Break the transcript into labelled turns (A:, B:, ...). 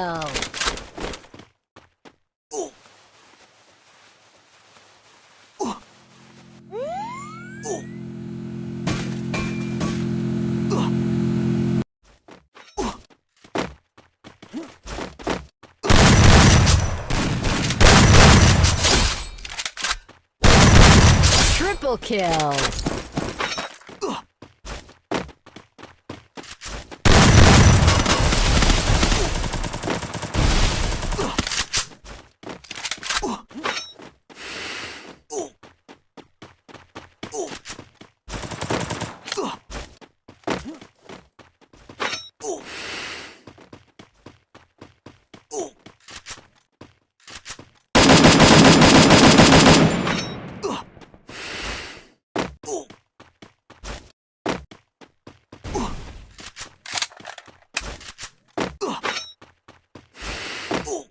A: kill. Triple kill.
B: Ooh.